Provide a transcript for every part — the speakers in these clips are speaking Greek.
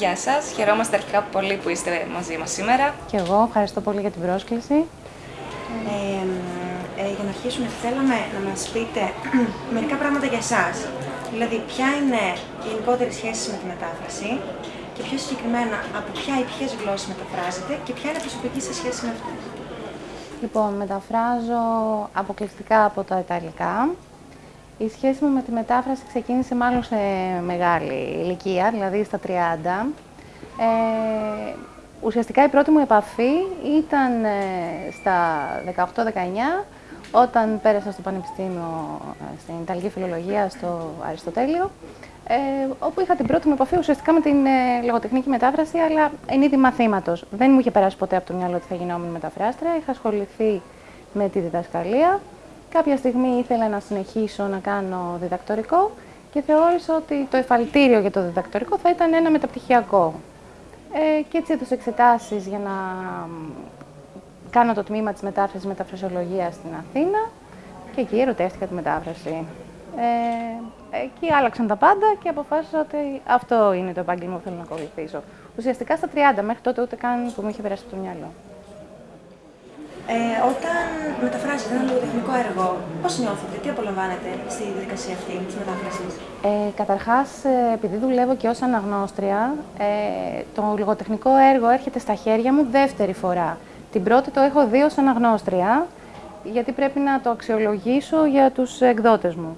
Γεια σας, χαιρόμαστε αρχικά πολύ που είστε μαζί μας σήμερα. Και εγώ ευχαριστώ πολύ για την πρόσκληση. Ε, ε, για να αρχίσουμε, θέλαμε να μας πείτε μερικά πράγματα για εσάς. Δηλαδή, ποια είναι η γενικότερη σχέση με τη μετάφραση και πιο συγκεκριμένα από ποια ή ποιες γλώσσες μεταφράζετε και ποια είναι η προσωπική σας σχέση με αυτές. Λοιπόν, μεταφράζω αποκλειστικά από τα Ιταλικά. Η σχέση μου με τη μετάφραση ξεκίνησε μάλλον σε μεγάλη ηλικία, δηλαδή στα 30. Ε, ουσιαστικά η πρώτη μου επαφή ήταν ε, στα 18-19, όταν πέρασα στο Πανεπιστήμιο ε, στην Ιταλική Φιλολογία στο Αριστοτέλειο, ε, όπου είχα την πρώτη μου επαφή ουσιαστικά με την ε, λογοτεχνική μετάφραση, αλλά εν είδη μαθήματος. Δεν μου είχε περάσει ποτέ από το μυαλό ότι θα γινόμουν μεταφράστρια. Είχα ασχοληθεί με τη διδασκαλία. Κάποια στιγμή ήθελα να συνεχίσω να κάνω διδακτορικό και θεώρησα ότι το εφαλτήριο για το διδακτορικό θα ήταν ένα μεταπτυχιακό. Ε, και έτσι έδωσα εξετάσεις για να κάνω το τμήμα της μετάφρασης μεταφρασιολογίας στην Αθήνα και εκεί ερωτεύτηκα τη μετάφραση. Ε, εκεί άλλαξαν τα πάντα και αποφάσισα ότι αυτό είναι το επάγγελμα που θέλω να ακολουθήσω. Ουσιαστικά στα 30, μέχρι τότε ούτε καν που μου είχε περάσει από το μυαλό. Ε, όταν μεταφράζετε ένα λογοτεχνικό έργο, πώς νιώθετε, τι απολαμβάνετε στη διαδικασία αυτή της μετάφρασης; Ε, καταρχάς, ε, επειδή δουλεύω και ως αναγνώστρια, ε, το λογοτεχνικό έργο έρχεται στα χέρια μου δεύτερη φορά. Την πρώτη το έχω δει ως αναγνώστρια, γιατί πρέπει να το αξιολογήσω για τους εκδότες μου.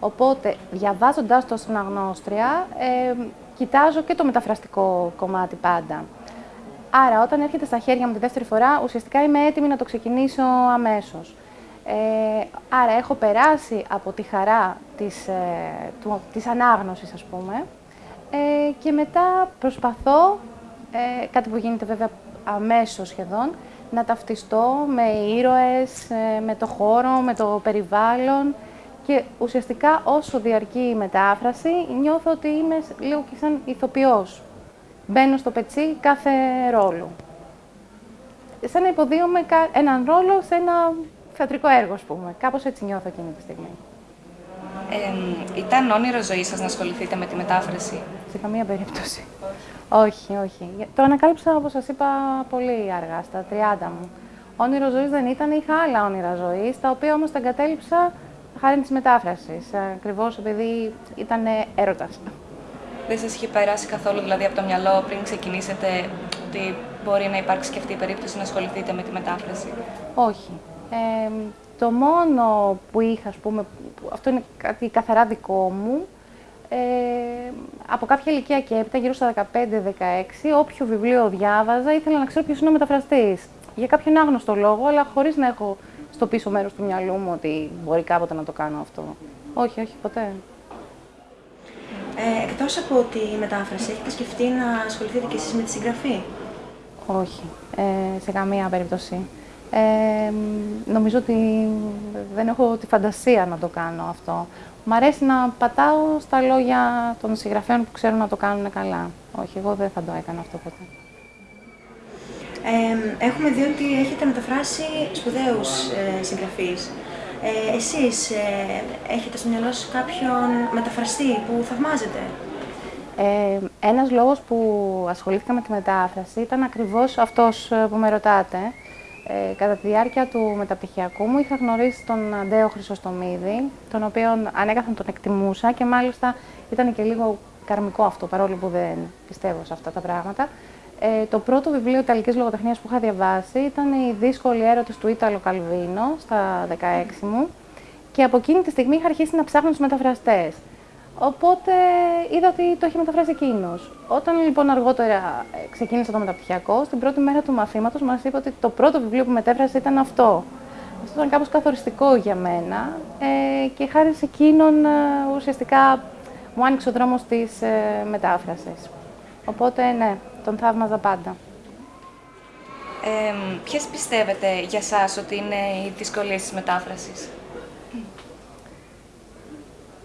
Οπότε, διαβάζοντάς το ως αναγνώστρια, ε, κοιτάζω και το μεταφραστικό κομμάτι πάντα. Άρα, όταν έρχεται στα χέρια μου τη δεύτερη φορά, ουσιαστικά είμαι έτοιμη να το ξεκινήσω αμέσως. Ε, άρα, έχω περάσει από τη χαρά της, ε, του, της ανάγνωσης, ας πούμε, ε, και μετά προσπαθώ, ε, κάτι που γίνεται βέβαια αμέσως σχεδόν, να ταυτιστώ με ήρωες, ε, με το χώρο, με το περιβάλλον και ουσιαστικά όσο διαρκεί η μετάφραση νιώθω ότι είμαι λίγο και σαν ηθοποιός. Μπαίνω στο πετσί κάθε ρόλο. Σαν να υποδίωμαι έναν ρόλο σε ένα θεατρικό έργο, ας πούμε. Κάπως έτσι νιώθω εκείνη τη στιγμή. Ε, ήταν όνειρο ζωής σας να ασχοληθείτε με τη μετάφραση; Σε καμία περίπτωση. Όχι, όχι. Το ανακάλυψα, όπως σας είπα, πολύ αργά, στα 30 μου. Όνειρο ζωής δεν ήταν, είχα άλλα όνειρα ζωής, τα οποία όμως τα εγκατέλειψα χάρη της μετάφρασης, ακριβώς επειδή ήταν έρωτας. Δεν σας είχε περάσει καθόλου δηλαδή από το μυαλό πριν ξεκινήσετε ότι μπορεί να υπάρξει και αυτή η περίπτωση να ασχοληθείτε με τη μετάφραση; Όχι. Ε, το μόνο που είχα, ας πούμε, αυτό είναι κάτι καθαρά δικό μου, ε, από κάποια ηλικία και έπειτα, γύρω στα 15-16, όποιο βιβλίο διάβαζα, ήθελα να ξέρω ποιος είναι ο μεταφραστής. Για κάποιον άγνωστο λόγο, αλλά χωρίς να έχω στο πίσω μέρος του μυαλού μου ότι μπορεί κάποτε να το κάνω αυτό. Όχι, όχι, ποτέ. Ε, εκτός από τη μετάφραση, έχετε σκεφτεί να ασχοληθείτε κι εσείς με τη συγγραφή; Όχι, ε, σε καμία περίπτωση. Ε, νομίζω ότι δεν έχω τη φαντασία να το κάνω αυτό. Μ' αρέσει να πατάω στα λόγια των συγγραφέων που ξέρουν να το κάνουν καλά. Όχι, εγώ δεν θα το έκανα αυτό ποτέ. Ε, έχουμε δει ότι έχετε μεταφράσει σπουδαίους ε, συγγραφείς. Ε, εσείς ε, έχετε στο μυαλό σας κάποιον μεταφραστή που θαυμάζετε; Ε, ένας λόγος που ασχολήθηκα με τη μετάφραση ήταν ακριβώς αυτός ε, που με ρωτάτε. Ε, κατά τη διάρκεια του μεταπτυχιακού μου είχα γνωρίσει τον Αντέο Χρυσοστομίδη, τον οποίο ανέκαθεν τον εκτιμούσα και μάλιστα ήταν και λίγο καρμικό αυτό, παρόλο που δεν πιστεύω σε αυτά τα πράγματα. Ε, το πρώτο βιβλίο Ιταλικής λογοτεχνίας που είχα διαβάσει ήταν οι δύσκολοι έρωτε του Ίταλο Καλβίνο στα 16 μου και από εκείνη τη στιγμή είχα αρχίσει να ψάχνω τους μεταφραστές. Οπότε είδα ότι το είχε μεταφράσει εκείνος. Όταν λοιπόν αργότερα ε, ξεκίνησα το μεταπτυχιακό, στην πρώτη μέρα του μαθήματος μας είπε ότι το πρώτο βιβλίο που μετέφρασε ήταν αυτό. Αυτό ήταν κάπως καθοριστικό για μένα ε, και χάρη σε εκείνον ε, ουσιαστικά μου άνοιξε ο δρόμος της ε, μετάφρασης. Οπότε ναι, τον θαύμαζα πάντα. Ε, ποιες πιστεύετε για σας ότι είναι οι δυσκολίες της μετάφρασης;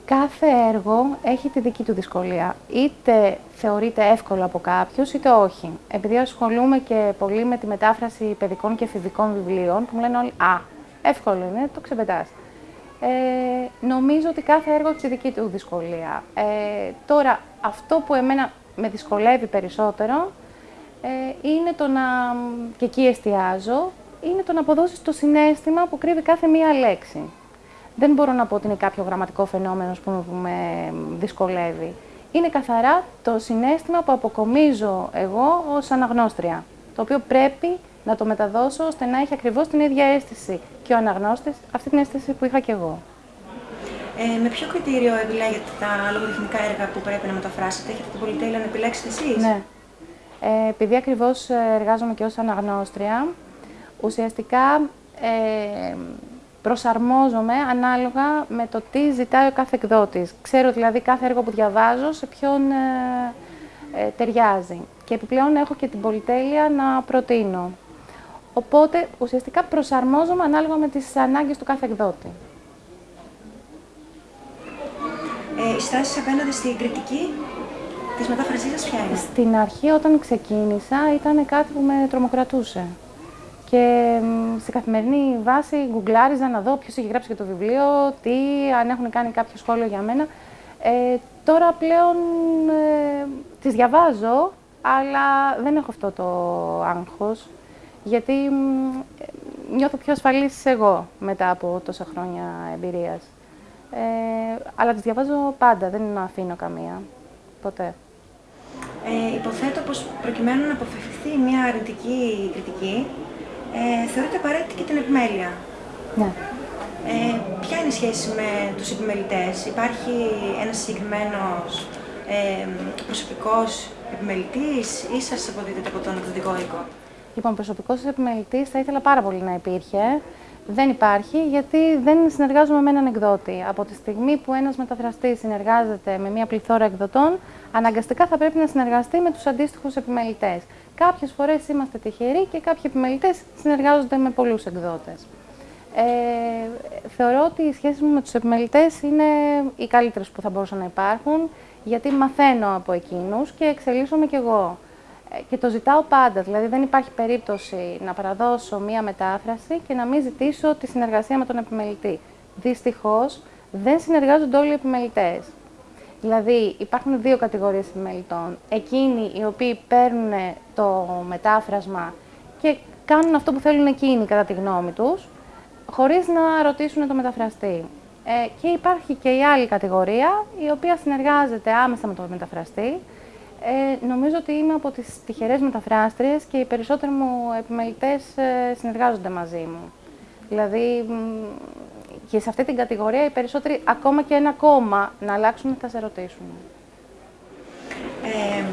Κάθε έργο έχει τη δική του δυσκολία. Είτε θεωρείται εύκολο από κάποιους, είτε όχι. Επειδή ασχολούμαι και πολύ με τη μετάφραση παιδικών και εφηβικών βιβλίων, που μου λένε όλοι «Α, εύκολο είναι, το ξεπετάς». Ε, νομίζω ότι κάθε έργο έχει τη δική του δυσκολία. Ε, τώρα, αυτό που εμένα με δυσκολεύει περισσότερο ε, είναι το να, και εκεί εστιάζω, είναι το να αποδώσεις το συνέστημα που κρύβει κάθε μία λέξη. Δεν μπορώ να πω ότι είναι κάποιο γραμματικό φαινόμενο που με δυσκολεύει. Είναι καθαρά το συνέστημα που αποκομίζω εγώ ως αναγνώστρια, το οποίο πρέπει να το μεταδώσω ώστε να έχει ακριβώς την ίδια αίσθηση και ο αναγνώστης αυτή την αίσθηση που είχα και εγώ. Ε, με ποιο κριτήριο επιλέγετε τα λογοτεχνικά έργα που πρέπει να μεταφράσετε, έχετε την πολυτέλεια να επιλέξετε εσείς; Ναι. Ε, επειδή ακριβώς εργάζομαι και ως αναγνώστρια, ουσιαστικά ε, προσαρμόζομαι ανάλογα με το τι ζητάει ο κάθε εκδότης. Ξέρω δηλαδή κάθε έργο που διαβάζω σε ποιον ε, ε, ταιριάζει. Και επιπλέον έχω και την πολυτέλεια να προτείνω. Οπότε ουσιαστικά προσαρμόζομαι ανάλογα με τις ανάγκες του κάθε εκδότη. Ε, η στάση απέναντι στην κριτική της μετάφρασής σας ποια είναι; Στην αρχή όταν ξεκίνησα ήταν κάτι που με τρομοκρατούσε. Και σε καθημερινή βάση γκουγκλάριζα να δω ποιος έχει γράψει για το βιβλίο, τι, αν έχουν κάνει κάποιο σχόλιο για μένα. Ε, τώρα πλέον ε, τις διαβάζω, αλλά δεν έχω αυτό το άγχος, γιατί νιώθω πιο ασφαλής εγώ μετά από τόσα χρόνια εμπειρίας. Ε, αλλά τις διαβάζω πάντα, δεν αφήνω καμία, ποτέ. Ε, υποθέτω πως προκειμένου να αποφευχθεί μια αρνητική κριτική, ε, θεωρείται απαραίτητη και την επιμέλεια. Ναι. Ε, ποια είναι η σχέση με τους επιμελητές, υπάρχει ένας συγκεκριμένος ε, προσωπικός επιμελητής ή σας αποδίδεται από τον εκδοτικό οίκο; Λοιπόν, προσωπικός επιμελητής θα ήθελα πάρα πολύ να υπήρχε. Δεν υπάρχει γιατί δεν συνεργάζομαι με έναν εκδότη. Από τη στιγμή που ένας μεταφραστής συνεργάζεται με μια πληθώρα εκδοτών, αναγκαστικά θα πρέπει να συνεργαστεί με τους αντίστοιχους επιμελητές. Κάποιες φορές είμαστε τυχεροί και κάποιοι επιμελητές συνεργάζονται με πολλούς εκδότες. Ε, θεωρώ ότι οι σχέσεις μου με τους επιμελητές είναι οι καλύτερες που θα μπορούσαν να υπάρχουν, γιατί μαθαίνω από εκείνους και εξελίσσομαι κι εγώ. Ε, και το ζητάω πάντα, δηλαδή δεν υπάρχει περίπτωση να παραδώσω μία μετάφραση και να μην ζητήσω τη συνεργασία με τον επιμελητή. Δυστυχώς, δεν συνεργάζονται όλοι οι επιμελητές. Δηλαδή, υπάρχουν δύο κατηγορίες επιμελητών. Εκείνοι οι οποίοι παίρνουν το μετάφρασμα και κάνουν αυτό που θέλουν εκείνοι, κατά τη γνώμη τους, χωρίς να ρωτήσουν το μεταφραστή. Ε, και υπάρχει και η άλλη κατηγορία, η οποία συνεργάζεται άμεσα με τον μεταφραστή. Ε, νομίζω ότι είμαι από τις τυχερές μεταφράστριες και οι περισσότεροι μου επιμελητές ε, συνεργάζονται μαζί μου. Δηλαδή, και σε αυτή την κατηγορία οι περισσότεροι ακόμα και ένα κόμμα να αλλάξουν θα σε ρωτήσουν. Ε,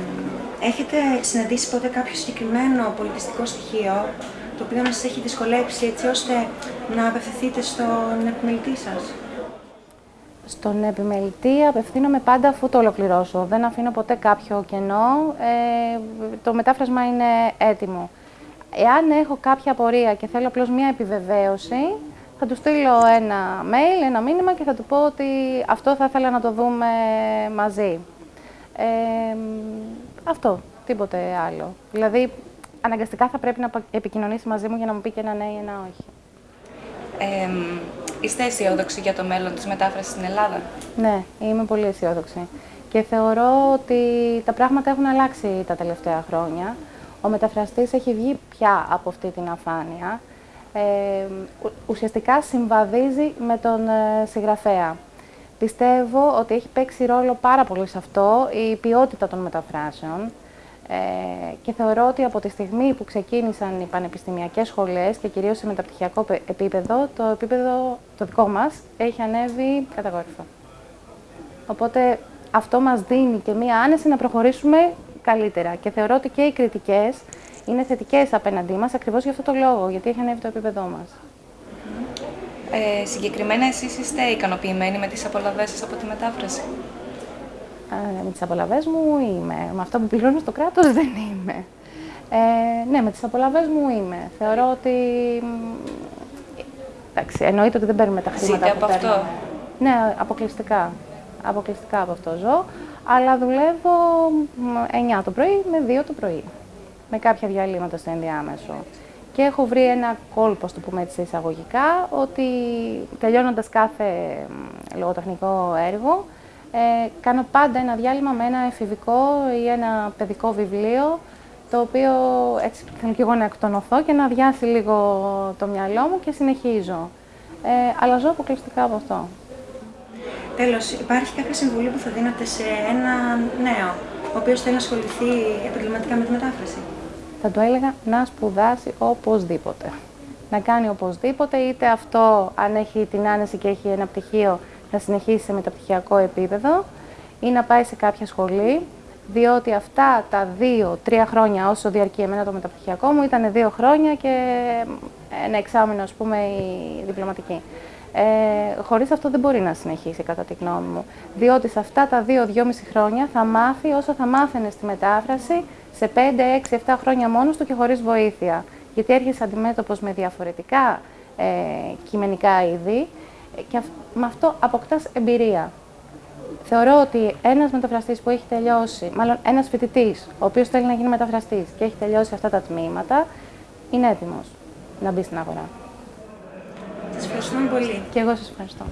έχετε συναντήσει ποτέ κάποιο συγκεκριμένο πολιτιστικό στοιχείο το οποίο να σας έχει δυσκολέψει έτσι ώστε να απευθυνθείτε στον επιμελητή σας; Στον επιμελητή απευθύνομαι πάντα αφού το ολοκληρώσω. Δεν αφήνω ποτέ κάποιο κενό. Ε, το μετάφρασμα είναι έτοιμο. Εάν έχω κάποια απορία και θέλω απλώς μία επιβεβαίωση, θα του στείλω ένα mail, ένα μήνυμα και θα του πω ότι αυτό θα ήθελα να το δούμε μαζί. Ε, αυτό, τίποτε άλλο. Δηλαδή, αναγκαστικά θα πρέπει να επικοινωνήσει μαζί μου για να μου πει και ένα ναι ή ένα όχι. Ε, είστε αισιόδοξοι για το μέλλον της μετάφρασης στην Ελλάδα; Ναι, είμαι πολύ αισιόδοξη. Και θεωρώ ότι τα πράγματα έχουν αλλάξει τα τελευταία χρόνια. Ο μεταφραστής έχει βγει πια από αυτή την αφάνεια ε, ουσιαστικά συμβαδίζει με τον ε, συγγραφέα. Πιστεύω ότι έχει παίξει ρόλο πάρα πολύ σε αυτό η ποιότητα των μεταφράσεων ε, και θεωρώ ότι από τη στιγμή που ξεκίνησαν οι πανεπιστημιακές σχολές και κυρίως σε μεταπτυχιακό επίπεδο, το επίπεδο το δικό μας έχει ανέβει καταγόρυφα. Οπότε αυτό μας δίνει και μία άνεση να προχωρήσουμε καλύτερα και θεωρώ ότι και οι κριτικές είναι θετικές απέναντί μας ακριβώς για αυτό το λόγο, γιατί έχει ανέβει το επίπεδό μας. Ε, συγκεκριμένα, εσείς είστε ικανοποιημένοι με τις απολαυές σας από τη μετάφραση; Ε, με τις απολαυές μου είμαι. Με αυτό που πληρώνω στο κράτος δεν είμαι. Ε, ναι, με τις απολαυές μου είμαι. Θεωρώ ότι. Εντάξει, εννοείται ότι δεν παίρνουμε τα χρήματα Ζείτε από αυτό. Ναι, αποκλειστικά. Αποκλειστικά από αυτό ζω. Αλλά δουλεύω 9 το πρωί με 2 το πρωί με κάποια διαλύματα στο ενδιάμεσο. Και έχω βρει ένα κόλπο, το πούμε έτσι εισαγωγικά, ότι τελειώνοντας κάθε λογοτεχνικό έργο, Ε, κάνω πάντα ένα διάλειμμα με ένα εφηβικό ή ένα παιδικό βιβλίο, το οποίο έτσι θέλω και εγώ να εκτονωθώ και να αδειάσει λίγο το μυαλό μου και συνεχίζω. Ε, αλλά ζω αποκλειστικά από αυτό. Τέλος, υπάρχει κάποια συμβουλή που θα δίνατε σε ένα νέο, ο οποίος θέλει να ασχοληθεί επαγγελματικά με τη μετάφραση; Θα του έλεγα να σπουδάσει οπωσδήποτε. Να κάνει οπωσδήποτε, είτε αυτό αν έχει την άνεση και έχει ένα πτυχίο να συνεχίσει σε μεταπτυχιακό επίπεδο ή να πάει σε κάποια σχολή, διότι αυτά τα δύο-τρία χρόνια όσο διαρκεί εμένα το μεταπτυχιακό μου ήταν δύο χρόνια και ένα εξάμεινο, ας πούμε, η διπλωματική. Ε, χωρίς αυτό δεν μπορεί να συνεχίσει, κατά τη γνώμη μου. Διότι σε αυτά τα δύο-δυόμιση χρόνια θα μάθει όσο θα μάθαινε στη μετάφραση σε 5, 6, 7 χρόνια μόνος του και χωρίς βοήθεια. Γιατί έρχεσαι αντιμέτωπος με διαφορετικά ε, κειμενικά είδη και με αυτό αποκτάς εμπειρία. Θεωρώ ότι ένας μεταφραστής που έχει τελειώσει, μάλλον ένας φοιτητής, ο οποίος θέλει να γίνει μεταφραστής και έχει τελειώσει αυτά τα τμήματα, είναι έτοιμος να μπει στην αγορά. Σας ευχαριστούμε πολύ. Και εγώ σας ευχαριστώ.